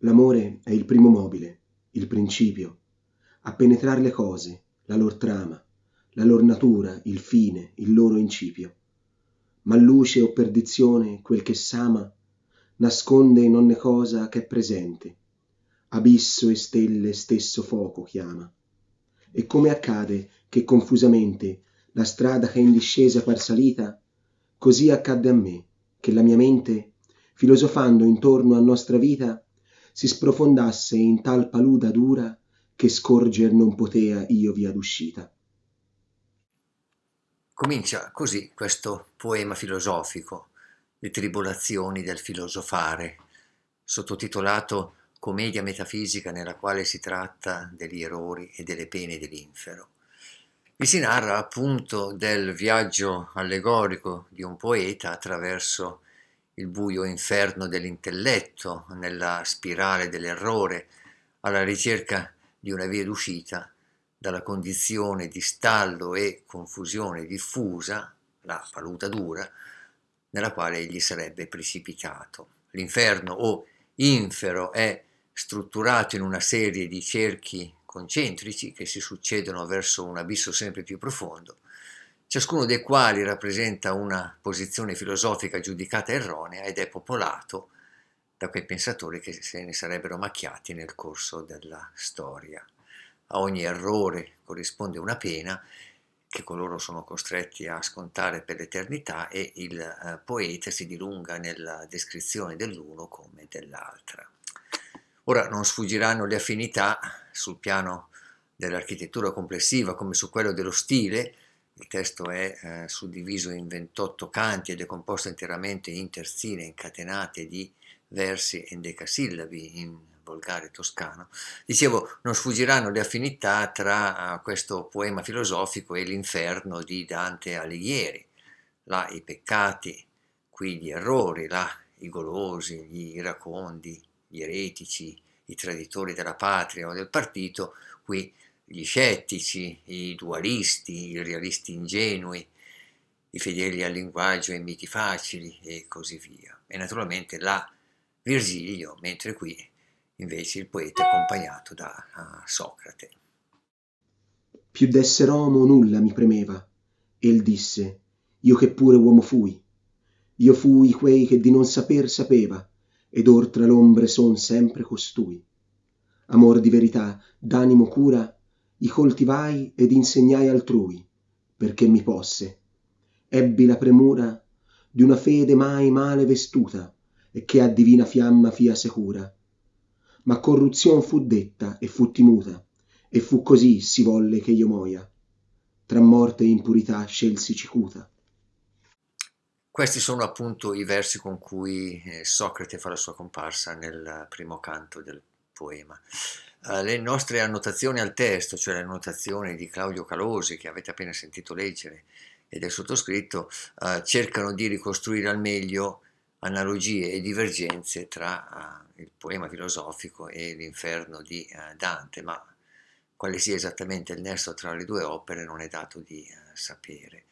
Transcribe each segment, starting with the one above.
L'amore è il primo mobile, il principio, a penetrar le cose, la lor trama, la lor natura, il fine, il loro incipio. Ma luce o perdizione, quel che s'ama, nasconde in ogni cosa che è presente, abisso e stelle stesso fuoco chiama. E come accade che confusamente la strada che in discesa par salita, così accadde a me, che la mia mente, filosofando intorno a nostra vita, si sprofondasse in tal paluda dura che scorger non potea io via d'uscita. Comincia così questo poema filosofico, Le tribolazioni del filosofare, sottotitolato Commedia metafisica nella quale si tratta degli errori e delle pene dell'infero. Vi si narra appunto del viaggio allegorico di un poeta attraverso il buio inferno dell'intelletto, nella spirale dell'errore, alla ricerca di una via d'uscita dalla condizione di stallo e confusione diffusa, la paluta dura, nella quale egli sarebbe precipitato. L'inferno o infero è strutturato in una serie di cerchi concentrici che si succedono verso un abisso sempre più profondo ciascuno dei quali rappresenta una posizione filosofica giudicata erronea ed è popolato da quei pensatori che se ne sarebbero macchiati nel corso della storia. A ogni errore corrisponde una pena che coloro sono costretti a scontare per l'eternità e il eh, poeta si dilunga nella descrizione dell'uno come dell'altra. Ora non sfuggiranno le affinità sul piano dell'architettura complessiva come su quello dello stile, il testo è eh, suddiviso in 28 canti ed è composto interamente in terzine incatenate di versi endecasillabi in volgare toscano. Dicevo, non sfuggiranno le affinità tra uh, questo poema filosofico e l'inferno di Dante Alighieri. Là i peccati, qui gli errori, là i golosi, gli iracondi, gli eretici, i traditori della patria o del partito, qui gli scettici, i dualisti, i realisti ingenui, i fedeli al linguaggio e miti facili e così via. E naturalmente là Virgilio, mentre qui invece il poeta accompagnato da Socrate. Più d'essere uomo nulla mi premeva. El disse, io che pure uomo fui. Io fui quei che di non saper sapeva, ed or tra l'ombre son sempre costui. Amor di verità, d'animo cura, i coltivai ed insegnai altrui, perché mi posse. Ebbi la premura di una fede mai male vestuta, e che a divina fiamma fia secura. Ma corruzion fu detta e fu timuta, e fu così si volle che io moia. Tra morte e impurità scelsi cicuta. Questi sono appunto i versi con cui eh, Socrate fa la sua comparsa nel primo canto del poema. Uh, le nostre annotazioni al testo, cioè le annotazioni di Claudio Calosi che avete appena sentito leggere e del sottoscritto, uh, cercano di ricostruire al meglio analogie e divergenze tra uh, il poema filosofico e l'inferno di Dante, ma quale sia esattamente il nesso tra le due opere non è dato di sapere.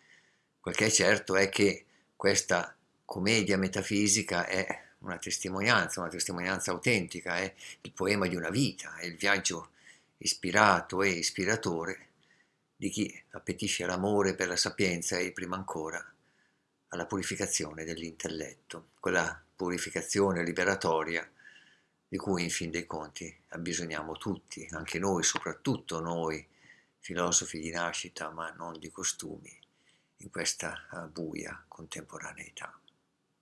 Quel che è certo è che questa commedia metafisica è una testimonianza, una testimonianza autentica, è il poema di una vita, è il viaggio ispirato e ispiratore di chi appetisce l'amore per la sapienza e prima ancora alla purificazione dell'intelletto, quella purificazione liberatoria di cui in fin dei conti abbisogniamo tutti, anche noi, soprattutto noi, filosofi di nascita ma non di costumi, in questa buia contemporaneità.